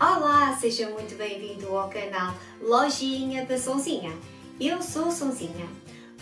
Olá, seja muito bem-vindo ao canal Lojinha da Sonzinha. Eu sou Sonzinha.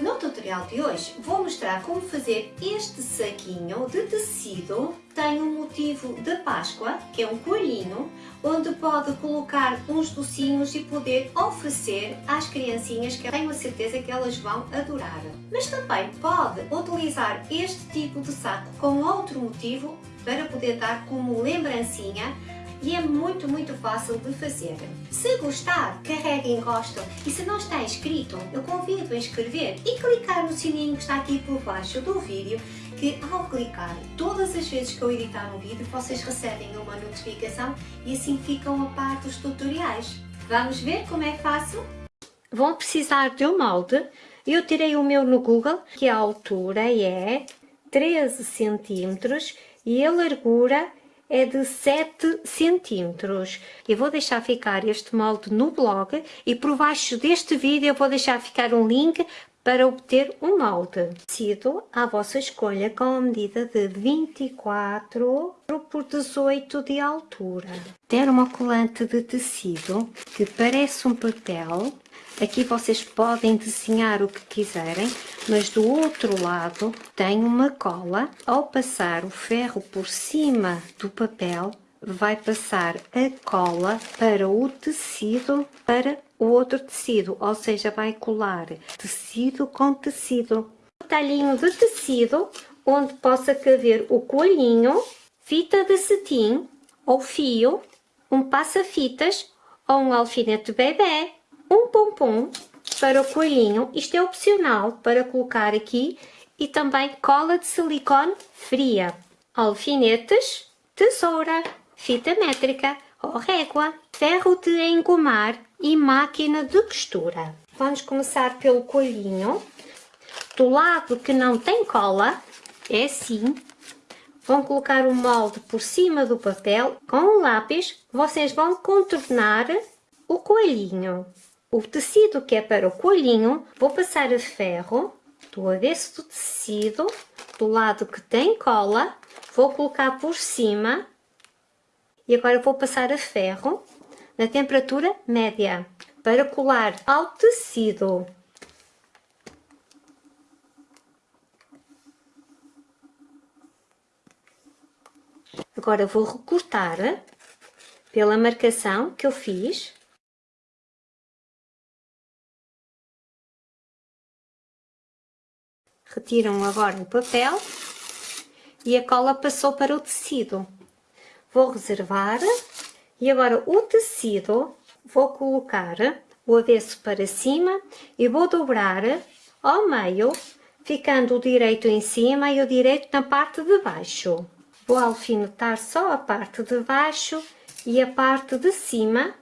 No tutorial de hoje vou mostrar como fazer este saquinho de tecido. Tem um motivo de Páscoa, que é um coelhinho, onde pode colocar uns docinhos e poder oferecer às criancinhas que tenho a certeza que elas vão adorar. Mas também pode utilizar este tipo de saco com outro motivo para poder dar como lembrancinha e é muito, muito fácil de fazer. Se gostar, carregue em gosto e se não está inscrito, eu convido a inscrever e clicar no sininho que está aqui por baixo do vídeo que ao clicar, todas as vezes que eu editar um vídeo, vocês recebem uma notificação e assim ficam a par dos tutoriais. Vamos ver como é faço? Vão precisar de um molde. Eu tirei o meu no Google, que a altura é 13 centímetros e a largura é de 7 centímetros. Eu vou deixar ficar este molde no blog e por baixo deste vídeo eu vou deixar ficar um link para obter um molde. Tecido à vossa escolha com a medida de 24 por 18 de altura. Termocolante de tecido que parece um papel Aqui vocês podem desenhar o que quiserem, mas do outro lado tem uma cola. Ao passar o ferro por cima do papel, vai passar a cola para o tecido, para o outro tecido, ou seja, vai colar tecido com tecido. Talhinho de tecido, onde possa caber o coelhinho, fita de cetim ou fio, um passa-fitas ou um alfinete bebê um pompom para o coelhinho. Isto é opcional para colocar aqui e também cola de silicone fria, alfinetes, tesoura, fita métrica ou régua, ferro de engomar e máquina de costura. Vamos começar pelo coelhinho. Do lado que não tem cola, é assim. Vão colocar o molde por cima do papel. Com o lápis, vocês vão contornar o coelhinho. O tecido que é para o coelhinho, vou passar a ferro do avesso do tecido, do lado que tem cola, vou colocar por cima e agora vou passar a ferro na temperatura média para colar ao tecido. Agora vou recortar pela marcação que eu fiz Retiram agora o papel e a cola passou para o tecido. Vou reservar e agora o tecido vou colocar o avesso para cima e vou dobrar ao meio, ficando o direito em cima e o direito na parte de baixo. Vou alfinetar só a parte de baixo e a parte de cima.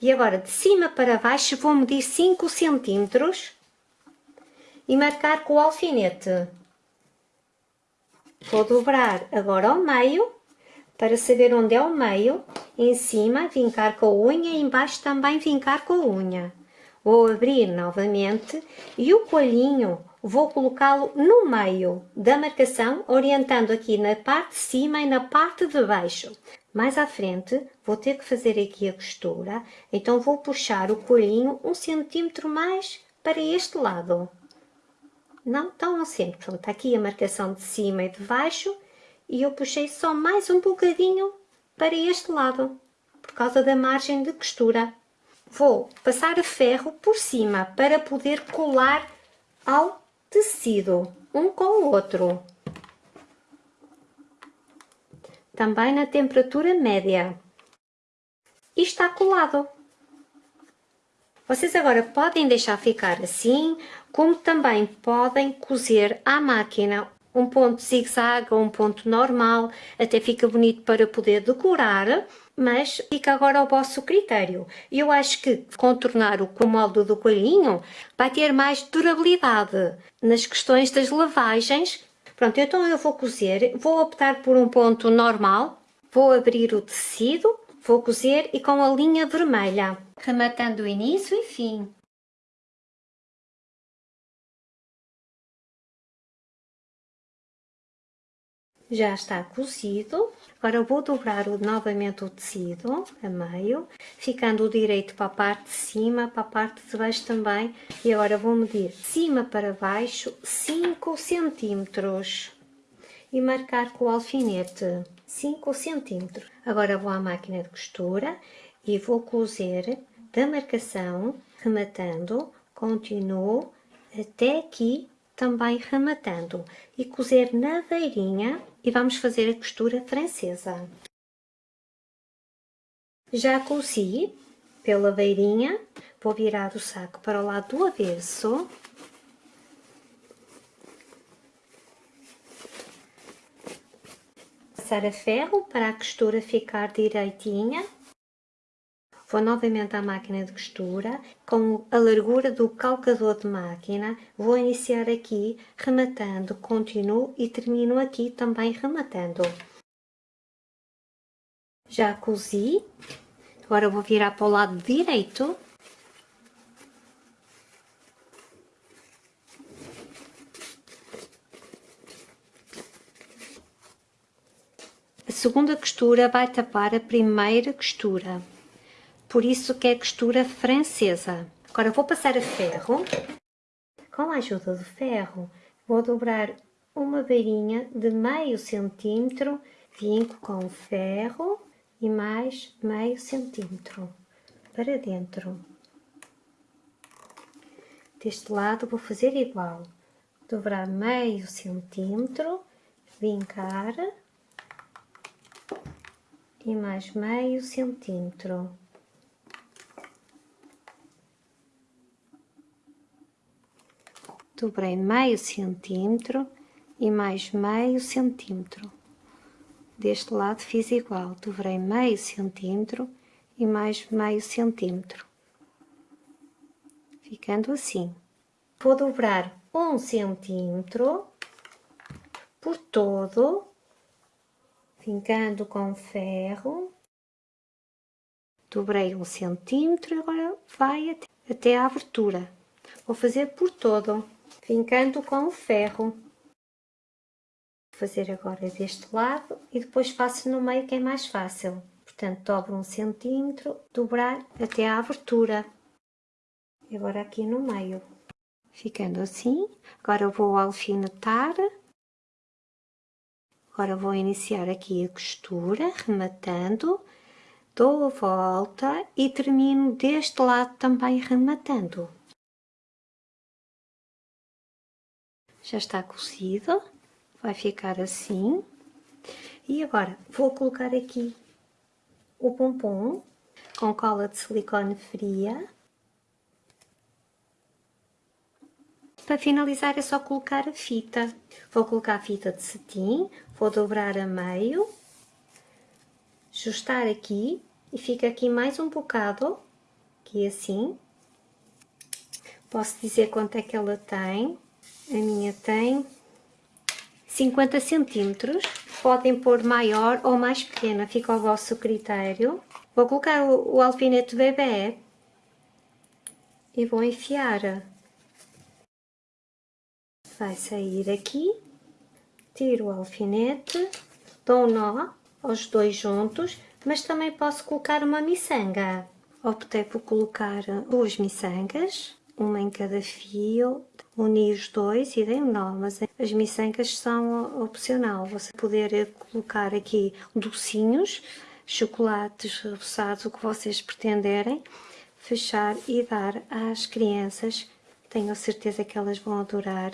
E agora de cima para baixo vou medir 5 centímetros e marcar com o alfinete. Vou dobrar agora ao meio, para saber onde é o meio, em cima vincar com a unha e embaixo também vincar com a unha. Vou abrir novamente e o coelhinho vou colocá-lo no meio da marcação, orientando aqui na parte de cima e na parte de baixo. Mais à frente vou ter que fazer aqui a costura, então vou puxar o coelhinho um centímetro mais para este lado não tão centro. Pronto, está aqui a marcação de cima e de baixo e eu puxei só mais um bocadinho para este lado, por causa da margem de costura. Vou passar a ferro por cima para poder colar ao tecido, um com o outro. Também na temperatura média. E está colado. Vocês agora podem deixar ficar assim, como também podem cozer à máquina um ponto zigue-zague ou um ponto normal, até fica bonito para poder decorar, mas fica agora ao vosso critério. Eu acho que contornar o molde do coelhinho vai ter mais durabilidade nas questões das lavagens. Pronto, então eu vou cozer, vou optar por um ponto normal, vou abrir o tecido, vou cozer e com a linha vermelha rematando o início e fim. Já está cozido. Agora vou dobrar novamente o tecido a meio, ficando o direito para a parte de cima, para a parte de baixo também. E agora vou medir de cima para baixo 5 centímetros e marcar com o alfinete 5 centímetros. Agora vou à máquina de costura e vou cozer da marcação, rematando, continuo até aqui também rematando e cozer na beirinha e vamos fazer a costura francesa. Já cozi pela beirinha, vou virar o saco para o lado do avesso. Passar a ferro para a costura ficar direitinha Vou novamente à máquina de costura, com a largura do calcador de máquina, vou iniciar aqui rematando, continuo e termino aqui também rematando. Já cozi, agora vou virar para o lado direito. A segunda costura vai tapar a primeira costura por isso que é costura francesa. Agora vou passar a ferro, com a ajuda do ferro, vou dobrar uma beirinha de meio centímetro, vinco com ferro e mais meio centímetro para dentro. Deste lado vou fazer igual, dobrar meio centímetro, vincar e mais meio centímetro. Dobrei meio centímetro e mais meio centímetro. Deste lado fiz igual, dobrei meio centímetro e mais meio centímetro. Ficando assim. Vou dobrar um centímetro por todo, fincando com ferro. Dobrei um centímetro e agora vai até, até a abertura. Vou fazer por todo fincando com o ferro. Vou fazer agora deste lado e depois faço no meio que é mais fácil. Portanto, dobro um centímetro, dobrar até à abertura. E agora aqui no meio. Ficando assim, agora vou alfinetar. Agora vou iniciar aqui a costura, rematando, dou a volta e termino deste lado também rematando. Já está cozido, vai ficar assim. E agora vou colocar aqui o pompom com cola de silicone fria. Para finalizar é só colocar a fita. Vou colocar a fita de cetim, vou dobrar a meio, ajustar aqui e fica aqui mais um bocado, aqui assim. Posso dizer quanto é que ela tem, a minha tem 50 centímetros. Podem pôr maior ou mais pequena, fica ao vosso critério. Vou colocar o, o alfinete bebê e vou enfiar. Vai sair aqui, tiro o alfinete, dou um nó aos dois juntos, mas também posso colocar uma miçanga. Optei por colocar duas miçangas, uma em cada fio, uni os dois e dei um nó, mas as miçangas são opcional. Você poder colocar aqui docinhos, chocolates reboçados, o que vocês pretenderem, fechar e dar às crianças. Tenho certeza que elas vão adorar.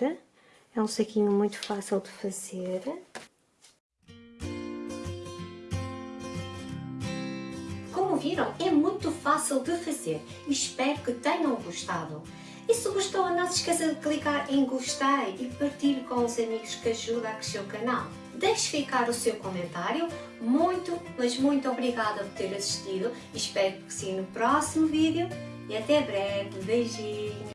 É um saquinho muito fácil de fazer. Viram, é muito fácil de fazer e espero que tenham gostado. E se gostou, não se esqueça de clicar em gostei e partilhe com os amigos que ajudam a crescer o canal. Deixe ficar o seu comentário. Muito, mas muito obrigada por ter assistido. Espero que sim no próximo vídeo. E até breve. Beijinhos.